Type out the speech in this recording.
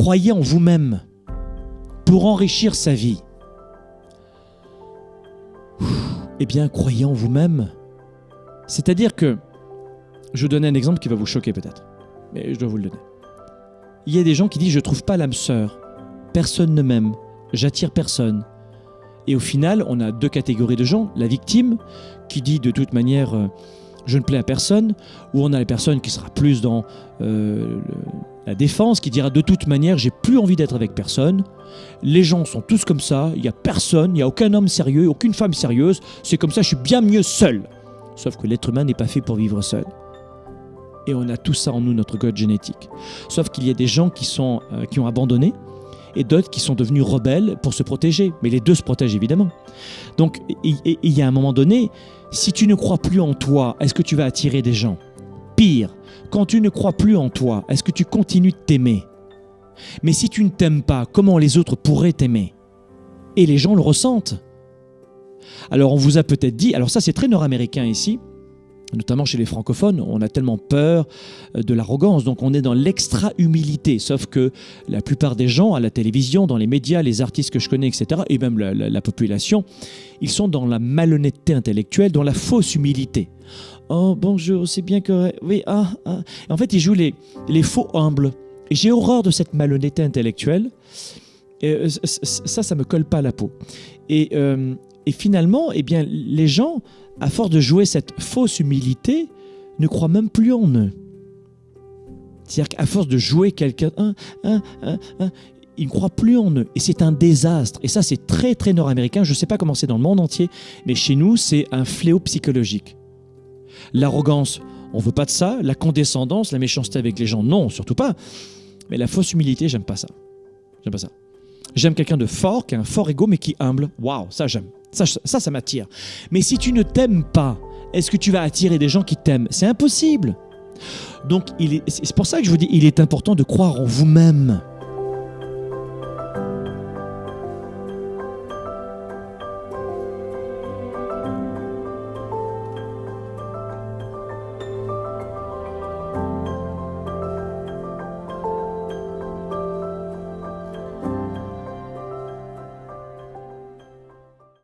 croyez en vous-même pour enrichir sa vie. Eh bien, croyez en vous-même. C'est-à-dire que, je donne un exemple qui va vous choquer peut-être, mais je dois vous le donner. Il y a des gens qui disent je trouve pas l'âme sœur, personne ne m'aime, j'attire personne. Et au final, on a deux catégories de gens. La victime, qui dit de toute manière euh, je ne plais à personne, ou on a la personne qui sera plus dans euh, la défense, qui dira de toute manière j'ai plus envie d'être avec personne. Les gens sont tous comme ça, il n'y a personne, il n'y a aucun homme sérieux, aucune femme sérieuse, c'est comme ça, je suis bien mieux seul. Sauf que l'être humain n'est pas fait pour vivre seul. Et on a tout ça en nous, notre code génétique. Sauf qu'il y a des gens qui, sont, euh, qui ont abandonné et d'autres qui sont devenus rebelles pour se protéger. Mais les deux se protègent évidemment. Donc il y a un moment donné, si tu ne crois plus en toi, est-ce que tu vas attirer des gens? Pire, quand tu ne crois plus en toi, est-ce que tu continues de t'aimer? Mais si tu ne t'aimes pas, comment les autres pourraient t'aimer? Et les gens le ressentent. Alors on vous a peut-être dit, alors ça c'est très nord-américain ici, notamment chez les francophones, on a tellement peur euh, de l'arrogance, donc on est dans l'extra-humilité, sauf que la plupart des gens à la télévision, dans les médias, les artistes que je connais, etc., et même la, la- la population, ils sont dans la malhonnêteté intellectuelle, dans la fausse humilité. Oh bonjour, c'est bien que... Oui, ah, ah. En fait, ils jouent les, les faux humbles. J'ai horreur de cette malhonnêteté intellectuelle. Et, euh, ça, ça me colle pas à la peau. Et, euh, et finalement, eh bien, les gens, à force de jouer cette fausse humilité, ne croient même plus en eux. C'est-à-dire qu'à force de jouer quelqu'un, hein, hein, hein, ils ne croient plus en eux. Et c'est un désastre. Et ça, c'est très, très nord-américain. Je ne sais pas comment c'est dans le monde entier, mais chez nous, c'est un fléau psychologique. L'arrogance, on veut pas de ça. La condescendance, la méchanceté avec les gens, non, surtout pas. Mais la fausse humilité, j'aime pas ça. J'aime pas ça. J'aime quelqu'un de fort, qui a un fort ego, mais qui est humble. Waouh, ça j'aime. Ça, ça, ça m'attire. Mais si tu ne t'aimes pas, est-ce que tu vas attirer des gens qui t'aiment? C'est impossible. Donc, c'est pour ça que je vous dis, il est important de croire en vous-même.